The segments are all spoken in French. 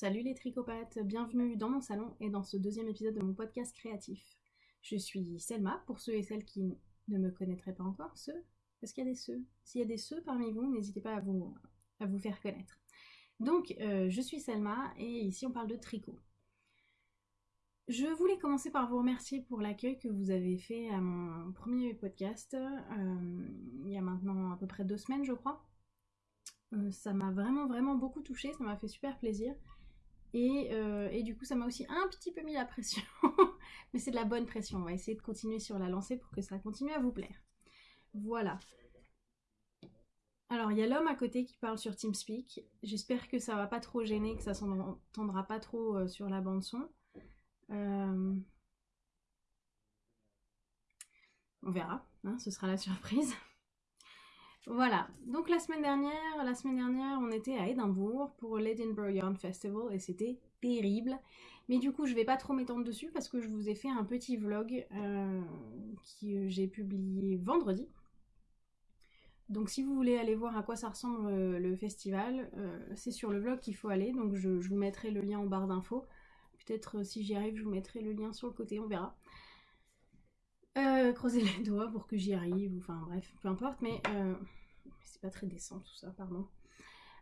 Salut les tricopathes, bienvenue dans mon salon et dans ce deuxième épisode de mon podcast créatif. Je suis Selma, pour ceux et celles qui ne me connaîtraient pas encore, ceux, parce qu'il y a des ceux. S'il y a des ceux parmi vous, n'hésitez pas à vous, faire connaître. Donc, euh, je suis Selma et ici on parle de tricot. Je voulais commencer par vous remercier pour l'accueil que vous avez fait à mon premier podcast, euh, il y a maintenant à peu près deux semaines, je crois. Euh, ça m'a vraiment, vraiment beaucoup touché, ça m'a fait super plaisir. Et, euh, et, du coup, ça m'a aussi un petit peu mis la pression. Mais c'est de la bonne pression. On va essayer de continuer sur la lancée pour que ça continue à vous plaire. Voilà. Alors, il y a l'homme à côté qui parle sur TeamSpeak. J'espère que ça va pas trop gêner, que ça s'entendra pas trop sur la bande son. Euh, on verra, hein, ce sera la surprise. Voilà, donc la semaine dernière, la semaine dernière, on était à Édimbourg pour l'Edinburgh Yarn Festival et c'était terrible. Mais du coup, je vais pas trop m'étendre dessus parce que je vous ai fait un petit vlog euh, que j'ai publié vendredi. Donc si vous voulez aller voir à quoi ça ressemble euh, le festival, c'est sur le vlog qu'il faut aller. Donc je, vous mettrai le lien en barre d'infos. Peut-être euh, si j'y arrive, je vous mettrai le lien sur le côté, on verra. Euh, croisez les doigts pour que j'y arrive, enfin bref, peu importe, mais euh, c'est pas très décent tout ça, pardon.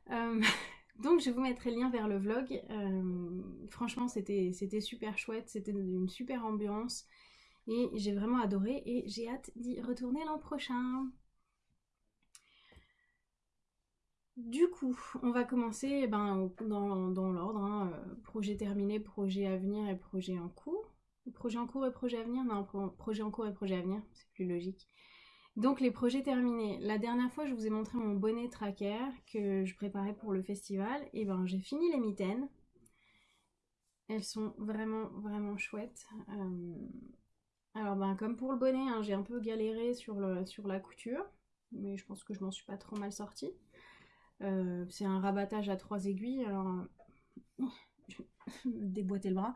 donc je vous mettrai le lien vers le vlog. franchement, c'était super chouette, c'était une super ambiance, et j'ai vraiment adoré, et j'ai hâte d'y retourner l'an prochain. Du coup, on va commencer eh ben, dans, l'ordre, hein, euh, projet terminé, projet à venir et projet en cours. Projet en cours et projet à venir? Non, projet en cours et projet à venir, c'est plus logique. Donc les projets terminés. La dernière fois, je vous ai montré mon bonnet tracker que je préparais pour le festival. Et ben j'ai fini les mitaines. Elles sont vraiment, vraiment chouettes. Euh, alors ben comme pour le bonnet, hein, j'ai un peu galéré sur, la couture. Mais je pense que je m'en suis pas trop mal sortie. Euh, c'est un rabattage à trois aiguilles. Euh, déboîter le bras.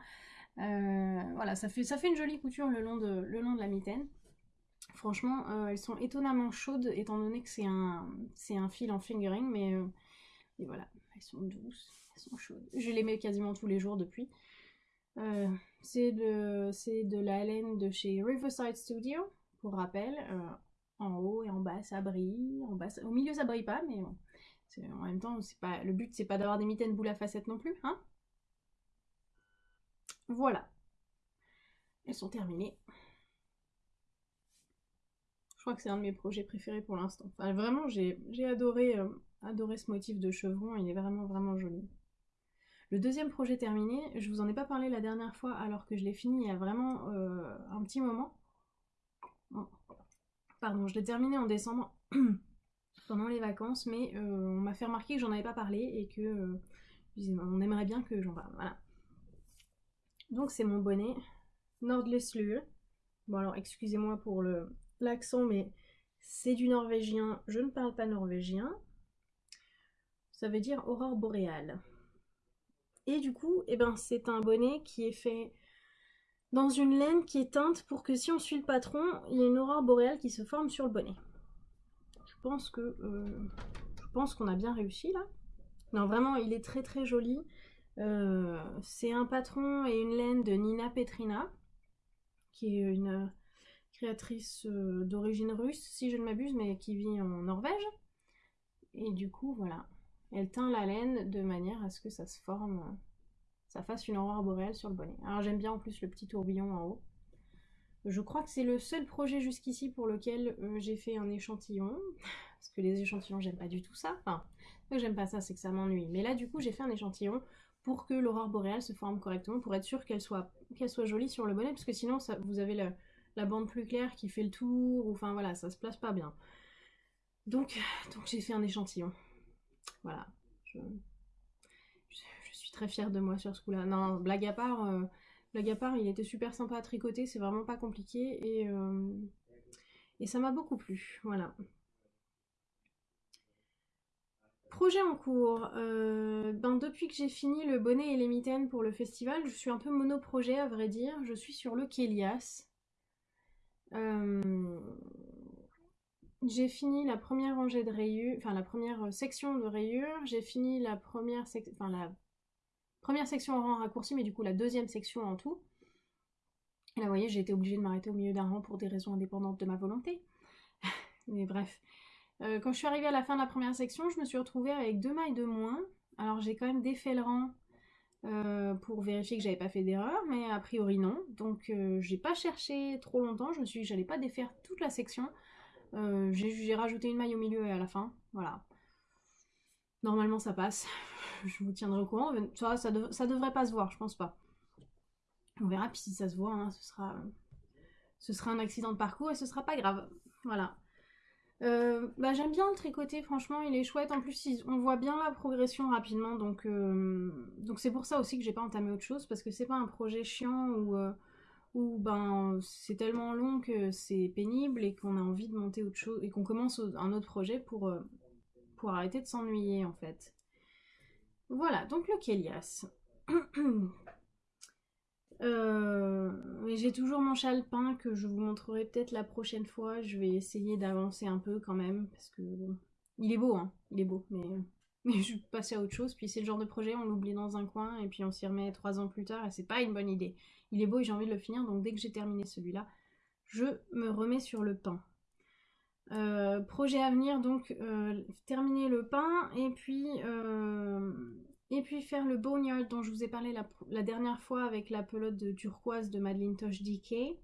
Voilà, ça fait, ça fait une jolie couture le long de, le long de la mitaine. Franchement, elles sont étonnamment chaudes étant donné que c'est un, fil en fingering, mais, voilà, elles sont douces, elles sont chaudes. Je les mets quasiment tous les jours depuis. c'est de, la laine de chez Riverside Studio, pour rappel. en haut et en bas, ça brille. En bas, au milieu, ça brille pas, mais bon. En même temps, le but, c'est pas d'avoir des mitaines boules à facettes non plus, hein Voilà. Elles sont terminées. Je crois que c'est un de mes projets préférés pour l'instant. Enfin, vraiment, j'ai adoré, euh, adoré ce motif de chevron. Il est vraiment, vraiment joli. Le deuxième projet terminé, je vous en ai pas parlé la dernière fois alors que je l'ai fini il y a vraiment euh, un petit moment. Pardon, je l'ai terminé en décembre. pendant les vacances, mais euh, on m'a fait remarquer que j'en avais pas parlé et que on aimerait bien que j'en parle. Voilà. Donc c'est mon bonnet Nordless Lue. Bon alors excusez-moi pour l'accent, mais c'est du norvégien. Je ne parle pas norvégien. Ça veut dire aurore boréale. Et du coup, eh ben, c'est un bonnet qui est fait dans une laine qui est teinte pour que si on suit le patron, il y ait une aurore boréale qui se forme sur le bonnet pense que euh, je pense qu'on a bien réussi là. Non, vraiment, il est très très joli. Euh, c'est un patron et une laine de Nina Petrina, qui est une créatrice euh, d'origine russe, si je ne m'abuse, mais qui vit en Norvège. Et du coup, voilà, elle teint la laine de manière à ce que ça se forme, ça fasse une aurore boréale sur le bonnet. Alors j'aime bien en plus le petit tourbillon en haut. Je crois que c'est le seul projet jusqu'ici pour lequel euh, j'ai fait un échantillon. Parce que les échantillons, j'aime pas du tout ça. Enfin, que j'aime pas ça, c'est que ça m'ennuie. Mais là, du coup, j'ai fait un échantillon pour que l'aurore boréale se forme correctement, pour être sûr qu'elle soit, qu'elle soit jolie sur le bonnet, parce que sinon, vous avez la, bande plus claire qui fait le tour, ou enfin voilà, ça se place pas bien. Donc, donc j'ai fait un échantillon. Voilà. Je, suis très fière de moi sur ce coup-là. Non, blague à part, euh, Blague à part, il était super sympa à tricoter, c'est vraiment pas compliqué et, euh, ça m'a beaucoup plu. Voilà. Projet en cours. Euh, ben depuis que j'ai fini le bonnet et les mitaines pour le festival, je suis un peu monoprojet à vrai dire. Je suis sur le Kélias. Euh, j'ai fini la première rangée de rayures, enfin la première section de rayures. J'ai fini la première section, enfin la première section en rang raccourci, mais du coup la deuxième section en tout. Et là, vous voyez, j'ai été obligée de m'arrêter au milieu d'un rang pour des raisons indépendantes de ma volonté. mais bref. Euh, quand je suis arrivée à la fin de la première section, je me suis retrouvée avec deux mailles de moins. Alors j'ai quand même défait le rang euh, pour vérifier que j'avais pas fait d'erreur, mais a priori non. Donc euh, j'ai pas cherché trop longtemps, je me suis dit j'allais pas défaire toute la section. j'ai rajouté une maille au milieu et à la fin, voilà. Normalement ça passe, je vous tiendrai au courant. Ça, ça, devrait pas se voir, je pense pas. On verra, puis si ça se voit, hein, ce, sera, ce sera un accident de parcours et ce sera pas grave. Voilà. Euh, bah, j'aime bien le tricoter, franchement, il est chouette. En plus, on voit bien la progression rapidement, donc euh, donc c'est pour ça aussi que j'ai pas entamé autre chose, parce que c'est pas un projet chiant ou euh, ben c'est tellement long que c'est pénible et qu'on a envie de monter autre chose et qu'on commence un autre projet pour pour arrêter de s'ennuyer en fait. Voilà, donc le Kélias. Euh, j'ai toujours mon châle peint que je vous montrerai peut-être la prochaine fois. Je vais essayer d'avancer un peu quand même parce que il est beau, hein. Il est beau, mais, mais je vais passer à autre chose. Puis c'est le genre de projet, on l'oublie dans un coin et puis on s'y remet trois ans plus tard et c'est pas une bonne idée. Il est beau et j'ai envie de le finir, donc dès que j'ai terminé celui-là, je me remets sur le pain. Euh, projet à venir, donc euh, terminer le pain et puis et puis faire le boneyard dont je vous ai parlé la, dernière fois avec la pelote de turquoise de Madeline Tosh DK.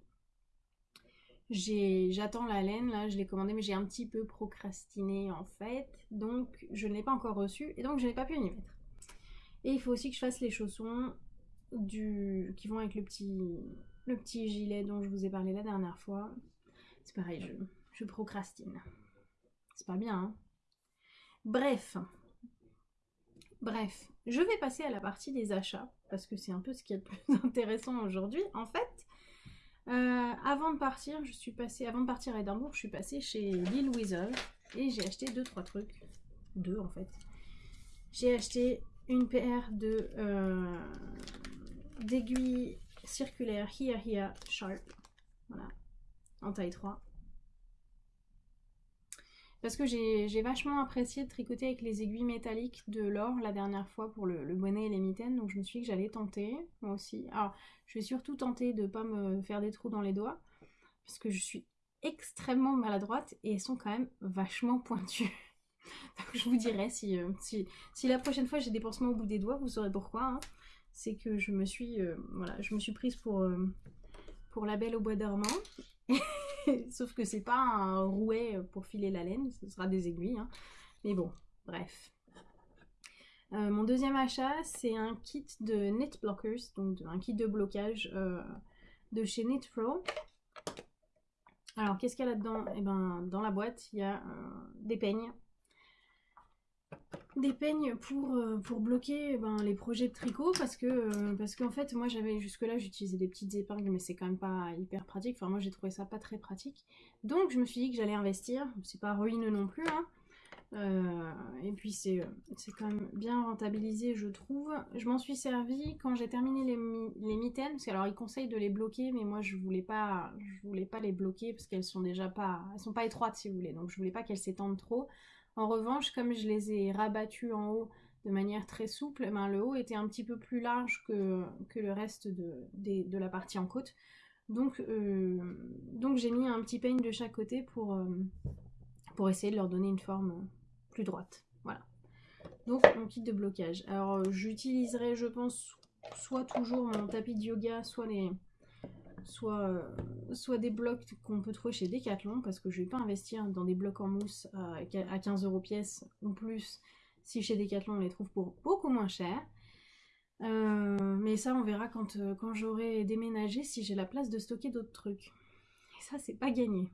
J'attends la laine, là je l'ai commandé mais j'ai un petit peu procrastiné en fait. Donc je ne l'ai pas encore reçu et donc je n'ai pas pu y mettre. Et il faut aussi que je fasse les chaussons du... qui vont avec le petit... le petit gilet dont je vous ai parlé la dernière fois. C'est pareil, je, je procrastine. C'est pas bien, hein Bref, Bref, je vais passer à la partie des achats, parce que c'est un peu ce qui est le plus intéressant aujourd'hui. En fait, euh, avant de partir, je suis passée, avant de partir à Édimbourg, je suis passée chez Lil Weasel et j'ai acheté deux trois trucs, deux en fait. J'ai acheté une paire de euh, d'aiguilles circulaires Hia Hia Sharp, voilà, en taille 3. Parce que j'ai vachement apprécié de tricoter avec les aiguilles métalliques de l'or la dernière fois pour le, bonnet et les mitaines. Donc je me suis dit que j'allais tenter, moi aussi. Alors, je vais surtout tenter de ne pas me faire des trous dans les doigts. Parce que je suis extrêmement maladroite et elles sont quand même vachement pointues. Donc je vous dirai si, euh, si, si, la prochaine fois j'ai des pansements au bout des doigts, vous saurez pourquoi. Hein. C'est que je me suis, euh, voilà, je me suis prise pour, euh, pour la belle au bois dormant. Sauf que c'est pas un rouet pour filer la laine, ce sera des aiguilles. Hein. Mais bon, bref. Euh, mon deuxième achat, c'est un kit de Knit Blockers, donc un kit de blocage euh, de chez Knit Pro. Alors, qu'est-ce qu'il y a là-dedans? Eh ben, dans la boîte, il y a euh, des peignes, des peignes pour, euh, pour bloquer eh ben, les projets de tricot parce que euh, parce qu'en fait moi j'avais jusque là j'utilisais des petites épingles mais c'est quand même pas hyper pratique. Enfin moi j'ai trouvé ça pas très pratique. Donc je me suis dit que j'allais investir. C'est pas ruineux non plus hein. euh, et puis c'est quand même bien rentabilisé je trouve. Je m'en suis servi quand j'ai terminé les, les mitaines parce qu'alors ils conseillent de les bloquer mais moi je voulais pas je voulais pas les bloquer parce qu'elles sont déjà pas elles sont pas étroites si vous voulez. Donc je voulais pas qu'elles s'étendent trop en revanche, comme je les ai rabattus en haut de manière très souple, eh ben, le haut était un petit peu plus large que, le reste de, la partie en côte. Donc, euh, donc j'ai mis un petit peigne de chaque côté euh, pour essayer de leur donner une forme plus droite. Voilà. Donc mon kit de blocage. Alors j'utiliserai je pense soit toujours mon tapis de yoga, soit les, soit, euh, soit des blocs qu'on peut trouver chez Decathlon, parce que je vais pas investir dans des blocs en mousse à, 15 euros pièce ou plus, si chez Decathlon on les trouve pour beaucoup moins cher. Euh, mais ça on verra quand, euh, quand j'aurai déménagé si j'ai la place de stocker d'autres trucs. Et ça c'est pas gagné.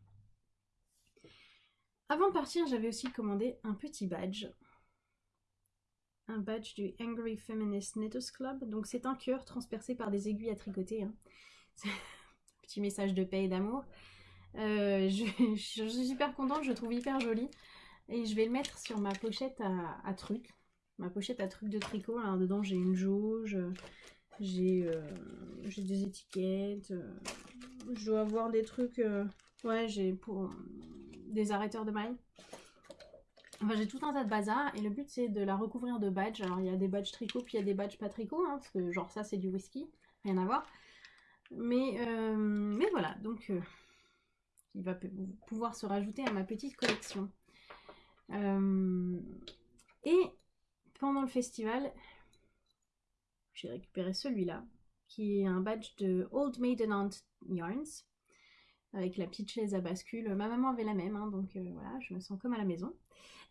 Avant de partir, j'avais aussi commandé un petit badge. Un badge du Angry Feminist Knitters Club. Donc c'est un cœur transpercé par des aiguilles à tricoter. Hein. Message de paix et d'amour. Euh, je, suis super contente, je le trouve hyper joli. Et je vais le mettre sur ma pochette à, trucs. Ma pochette à trucs de tricot. Alors dedans j'ai une jauge, j'ai euh, des étiquettes. Euh, je dois avoir des trucs... ouais, j'ai pour des arrêteurs de mailles. Enfin, j'ai tout un tas de bazar et le but c'est de la recouvrir de badges. Alors il y a des badges tricot puis il y a des badges pas tricot, hein, parce que genre ça c'est du whisky, rien à voir. Mais, euh, mais voilà, donc euh, il va pouvoir se rajouter à ma petite collection. Euh, et pendant le festival, j'ai récupéré celui-là, qui est un badge de Old Maiden Aunt Yarns, avec la petite chaise à bascule. Ma maman avait la même, hein, donc voilà, je me sens comme à la maison.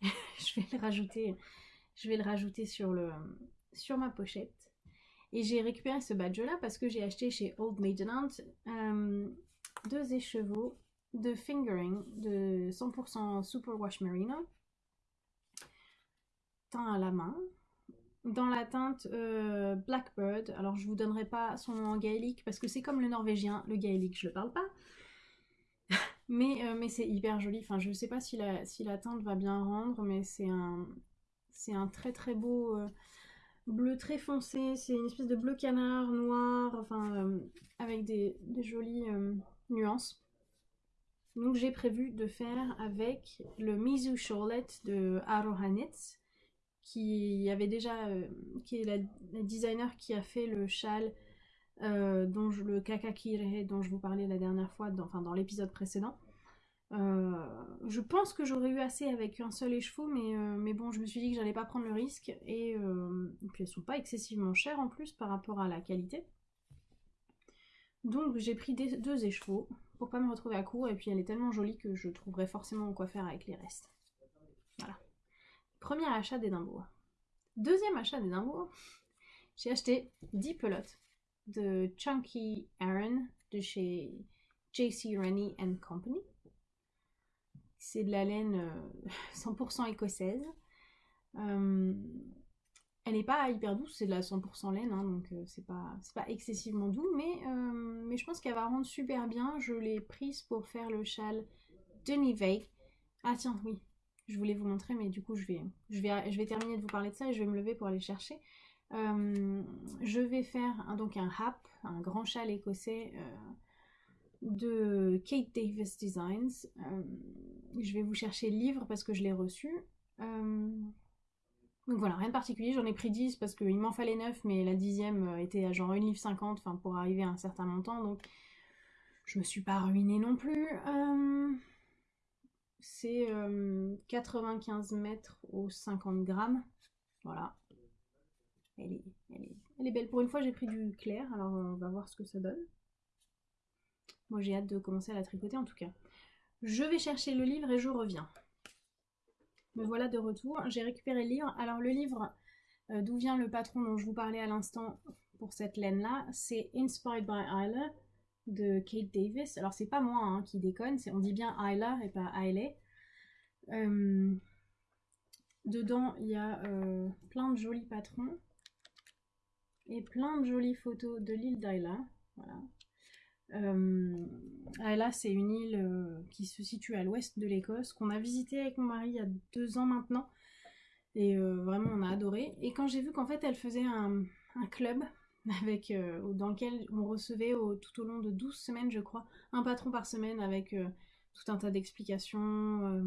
je vais le rajouter, je vais le rajouter sur ma pochette. Et j'ai récupéré ce badge-là parce que j'ai acheté chez Old Maiden Aunt euh, deux écheveaux de fingering de 100% Superwash Merino. Teint à la main. Dans la teinte euh, Blackbird. Alors je vous donnerai pas son nom en gaélique parce que c'est comme le norvégien. Le gaélique, je le parle pas. mais, euh, mais c'est hyper joli. Enfin, je sais pas si la, si la teinte va bien rendre, mais c'est un, c'est un très très beau bleu très foncé, c'est une espèce de bleu canard noir, euh, avec des, jolies euh, nuances. Donc j'ai prévu de faire avec le Mizu Charlotte de Arohanitz, qui avait déjà, euh, qui est la, designer qui a fait le châle dont je, le kakakire dont je vous parlais la dernière fois, dans l'épisode précédent. Euh, je pense que j'aurais eu assez avec un seul écheveau, mais, euh, mais bon, je me suis dit que j'allais pas prendre le risque. Et, euh, puis elles sont pas excessivement chères en plus par rapport à la qualité. Donc j'ai pris deux écheveaux pour pas me retrouver à court. Et puis elle est tellement jolie que je trouverai forcément quoi faire avec les restes. Voilà. Premier achat d'Edimbourg. Deuxième achat d'Edimbourg, j'ai acheté 10 pelotes de Chunky Aaron de chez JC Rennie Company. C'est de la laine 100% euh, écossaise. Euh, elle n'est pas hyper douce, c'est de la 100% laine, hein, donc euh, c'est pas, excessivement doux, mais, je pense qu'elle va rendre super bien. Je l'ai prise pour faire le châle de Nivea. Ah tiens, oui, je voulais vous montrer, mais du coup je vais, terminer de vous parler de ça et je vais me lever pour aller chercher. je vais faire un, donc un un grand châle écossais de Kate Davis Designs. Euh, je vais vous chercher le livre parce que je l'ai reçu. Euh, donc voilà, rien de particulier, j'en ai pris 10 parce qu'il m'en fallait 9, mais la dixième euh, était à genre 1 livre 50, enfin pour arriver à un certain montant, donc je me suis pas ruinée non plus. c'est 95 mètres aux 50 grammes, voilà. Elle est, elle est belle. Pour une fois, j'ai pris du clair, alors on va voir ce que ça donne. Moi j'ai hâte de commencer à la tricoter en tout cas. Je vais chercher le livre et je reviens. Me voilà de retour. J'ai récupéré le livre. Alors le livre, euh, d'où vient le patron dont je vous parlais à l'instant pour cette laine-là, c'est Inspired by Isla de Kate Davis. Alors c'est pas moi hein, qui déconne, on dit bien Isla et pas Isla. Euh, dedans, il y a euh, plein de jolis patrons et plein de jolies photos de l'île d'Isla. Voilà. Euh, là, c'est une île euh, qui se situe à l'ouest de l'Écosse, qu'on a visité avec mon mari il y a deux ans maintenant. Et euh, vraiment, on a adoré. Et quand j'ai vu qu'en fait, elle faisait un, club avec, euh, dans lequel on recevait tout au long de 12 semaines, je crois, un patron par semaine avec tout un tas d'explications.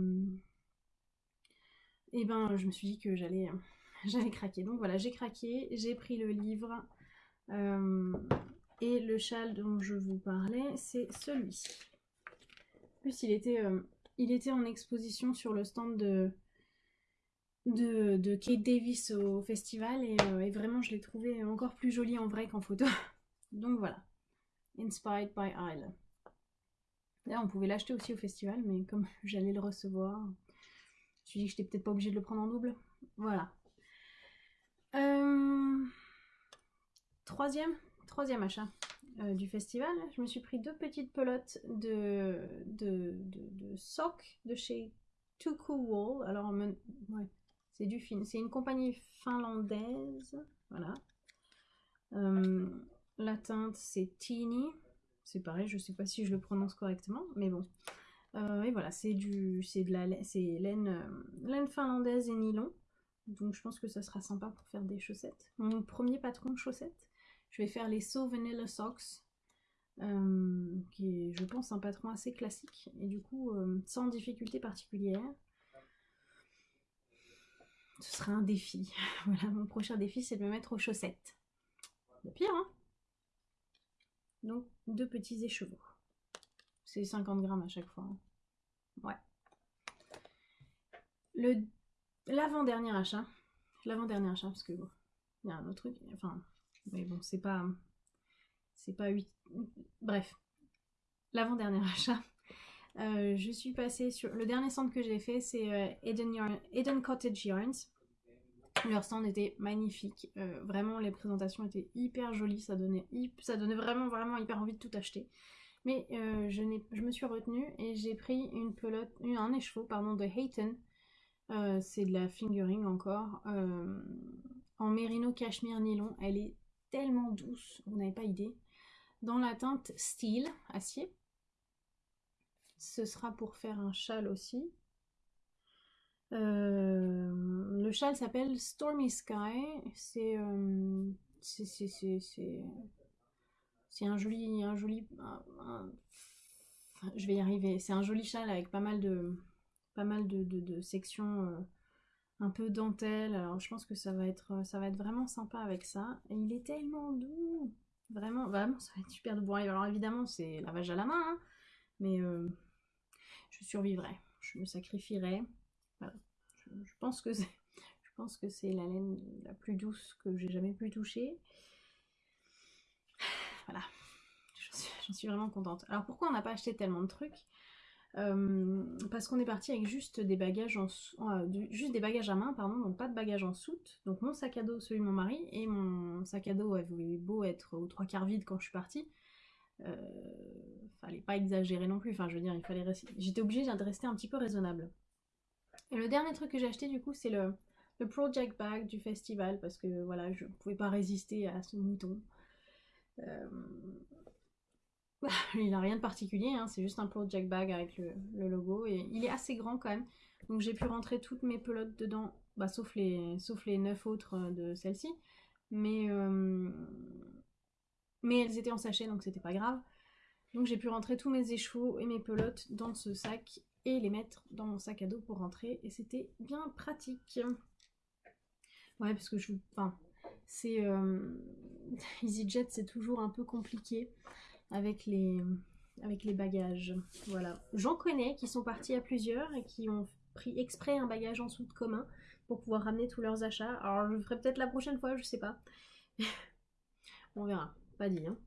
et ben, je me suis dit que j'allais j'allais craquer. Donc voilà, j'ai craqué, j'ai pris le livre. Et le châle dont je vous parlais, c'est celui-ci. En plus, il était, euh, il était en exposition sur le stand de, de, Kate Davis au festival euh, et, vraiment, je l'ai trouvé encore plus joli en vrai qu'en photo. Donc voilà. Inspired by Isle. Là, on pouvait l'acheter aussi au festival, mais comme j'allais le recevoir, je me suis dit que j'étais peut-être pas obligée de le prendre en double. Voilà. Euh, troisième troisième achat euh, du festival, je me suis pris deux petites pelotes de, de, de, de chez Cool Wool. Alors, c'est du fin. C'est une compagnie finlandaise. Voilà. Euh, la teinte, c'est Teeny. C'est pareil, je sais pas si je le prononce correctement, mais bon. Euh, et voilà, c'est du, c'est de la, c'est laine, laine finlandaise et nylon. Donc je pense que ça sera sympa pour faire des chaussettes. Mon premier patron de chaussettes. Je vais faire les So Vanilla Socks, euh, qui est, je pense, un patron assez classique et du coup euh, sans difficulté particulière. ce sera un défi. voilà, mon prochain défi, c'est de me mettre aux chaussettes. Le pire, hein Donc, deux petits écheveaux. C'est 50 grammes à chaque fois. Hein. Ouais. L'avant-dernier achat. L'avant-dernier achat, parce que il y a un autre truc. Enfin, mais bon, c'est pas. C'est pas 8. Bref. L'avant-dernier achat. Euh, je suis passée sur. Le dernier stand que j'ai fait, c'est euh, Eden, Cottage Yarns. Leur stand était magnifique. Euh, vraiment, les présentations étaient hyper jolies. Ça donnait, ça donnait vraiment, vraiment hyper envie de tout acheter. Mais je, je, me suis retenue et j'ai pris une pelote, un écheveau pardon, de Hayton. c'est de la fingering encore. en mérino cachemire nylon. Elle est tellement douce, vous n'avez pas idée. Dans la teinte steel, acier ce sera pour faire un châle aussi. Euh, le châle s'appelle Stormy Sky. C'est euh, c'est un joli je vais y arriver. C'est un joli châle avec pas mal de pas mal de, sections euh, un peu dentelle. Alors je pense que ça va être ça va être vraiment sympa avec ça. Et il est tellement doux. Vraiment, vraiment, ça va être super doux. Bon, alors évidemment, c'est lavage à la main, hein, mais je survivrai, je me sacrifierai. Je, pense que c'est, je pense que c'est la laine la plus douce que j'ai jamais pu toucher. Voilà, j'en suis, vraiment contente. Alors pourquoi on n'a pas acheté tellement de trucs? euh, parce qu'on est parti avec juste des bagages en euh, juste des bagages à main pardon donc pas de bagages en soute donc mon sac à dos celui de mon mari et mon sac à dos avait beau être aux trois quarts vide quand je suis partie euh, fallait pas exagérer non plus. Enfin, je veux dire, il fallait J'étais obligée de rester un petit peu raisonnable. Et le dernier truc que j'ai acheté, du coup, c'est le, le Project Bag du festival parce que voilà, je pouvais pas résister à ce mouton. Euh, il n'a rien de particulier, hein, c'est juste un Project Bag avec le, logo et il est assez grand quand même. Donc j'ai pu rentrer toutes mes pelotes dedans, bah, sauf, les, sauf les 9 autres de celle-ci. Mais euh, mais elles étaient en sachet donc c'était pas grave. Donc j'ai pu rentrer tous mes écheveaux et mes pelotes dans ce sac et les mettre dans mon sac à dos pour rentrer et c'était bien pratique. Ouais parce que je... Enfin, c'est... Euh, EasyJet c'est toujours un peu compliqué avec les, bagages. Voilà. J'en connais qui sont partis à plusieurs et qui ont pris exprès un bagage en soute commun pour pouvoir ramener tous leurs achats. Alors je le ferai peut-être la prochaine fois, je sais pas. On verra. Pas dit, hein.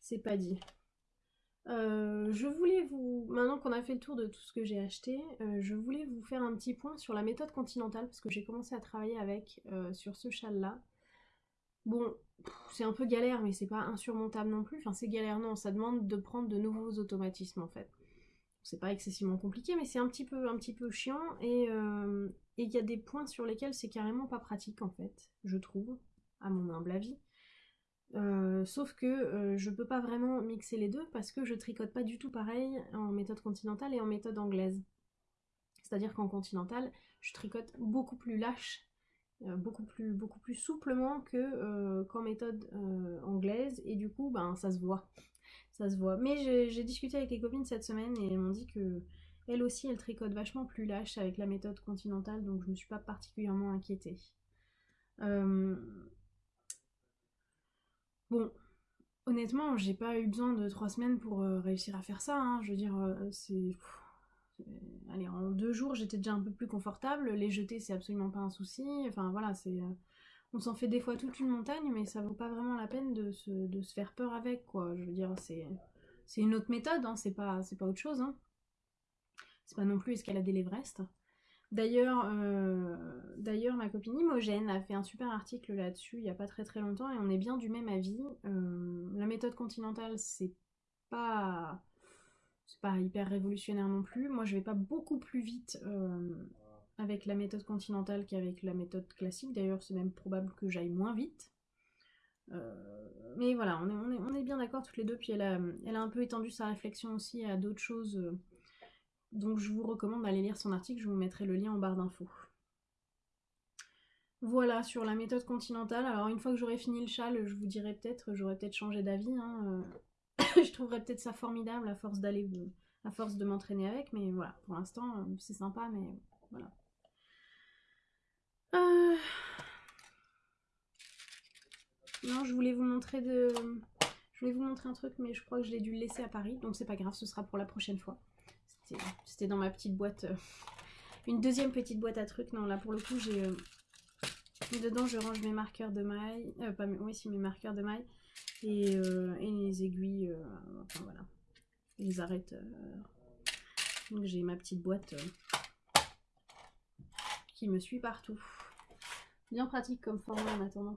C'est pas dit. Euh, je voulais vous, maintenant qu'on a fait le tour de tout ce que j'ai acheté, euh, je voulais vous faire un petit point sur la méthode continentale parce que j'ai commencé à travailler avec euh, sur ce châle là. Bon, c'est un peu galère mais c'est pas insurmontable non plus. Enfin c'est galère non, ça demande de prendre de nouveaux automatismes en fait. C'est pas excessivement compliqué mais c'est un petit peu un petit peu chiant et il y a des points sur lesquels c'est carrément pas pratique en fait, je trouve, à mon humble avis. Euh, sauf que euh, je peux pas vraiment mixer les deux parce que je tricote pas du tout pareil en méthode continentale et en méthode anglaise. C'est-à-dire qu'en continentale, je tricote beaucoup plus lâche, euh, beaucoup, plus, beaucoup plus souplement que qu'en méthode anglaise et du coup, ben, ça se voit. Ça se voit. Mais j'ai discuté avec les copines cette semaine et elles m'ont dit que elles aussi, elles tricotent vachement plus lâche avec la méthode continentale, donc je me suis pas particulièrement inquiétée. Bon, honnêtement, j'ai pas eu besoin de trois semaines pour euh, réussir à faire ça. Hein. Je veux dire, euh, c'est. Allez, en deux jours, j'étais déjà un peu plus confortable. Les jeter, c'est absolument pas un souci. Enfin, voilà, c'est. Euh, on s'en fait des fois toute une montagne, mais ça vaut pas vraiment la peine de se, faire peur avec, quoi. Je veux dire, c'est. Une autre méthode, hein. c'est pas, pas autre chose. Hein. C'est pas non plus escalader l'Everest. D'ailleurs, euh, d'ailleurs, ma copine Imogène a fait un super article là-dessus il n'y a pas très très longtemps et on est bien du même avis. Euh, la méthode continentale, c'est pas, c'est pas hyper révolutionnaire non plus. Moi, je vais pas beaucoup plus vite euh, avec la méthode continentale qu'avec la méthode classique. D'ailleurs, c'est même probable que j'aille moins vite. mais voilà, on est, bien d'accord toutes les deux. Puis elle a, un peu étendu sa réflexion aussi à d'autres choses donc je vous recommande d'aller lire son article, je vous mettrai le lien en barre d'infos. Voilà sur la méthode continentale. Alors une fois que j'aurai fini le châle, je vous dirai peut-être, j'aurai peut-être changé d'avis. Hein, euh, je trouverais peut-être ça formidable à force d'aller, à force de m'entraîner avec, mais voilà, pour l'instant euh, c'est sympa, mais voilà. Euh, non, je voulais vous montrer de... Je voulais vous montrer un truc, mais je crois que je l'ai dû le laisser à Paris, donc c'est pas grave, ce sera pour la prochaine fois. C'était dans ma petite boîte, euh, une deuxième petite boîte à trucs. Non, là pour le coup, j'ai... Euh, dedans, je range mes marqueurs de maille, pas mes... Oui, si, mes marqueurs de maille, et, et les aiguilles, enfin voilà, les arrêteurs. Donc j'ai ma petite boîte qui me suit partout. Bien pratique comme format en attendant.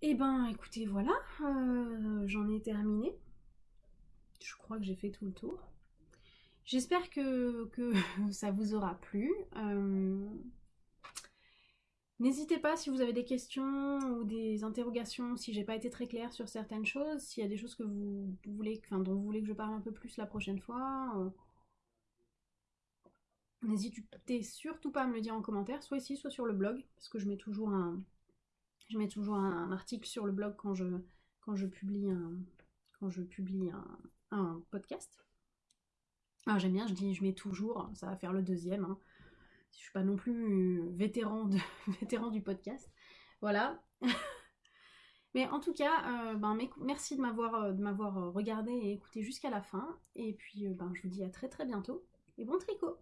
Et eh ben écoutez, voilà, euh, j'en ai terminé. Je crois que j'ai fait tout le tour. J'espère que, ça vous aura plu. Euh, n'hésitez pas si vous avez des questions ou des interrogations, si j'ai pas été très claire sur certaines choses, s'il y a des choses que vous voulez, enfin, dont vous voulez que je parle un peu plus la prochaine fois. Euh, N'hésitez surtout pas à me le dire en commentaire, soit ici, soit sur le blog, parce que je mets toujours un, je mets toujours un, article sur le blog quand je, publie un, podcast. Ah, j'aime bien, je dis je mets toujours, ça va faire le deuxième. Hein. Je suis pas non plus vétéran, de, vétéran du podcast. Voilà. Mais en tout cas, euh, ben, merci de m'avoir, de m'avoir regardé et écouté jusqu'à la fin. Et puis, euh, ben, je vous dis à très très bientôt. Et bon tricot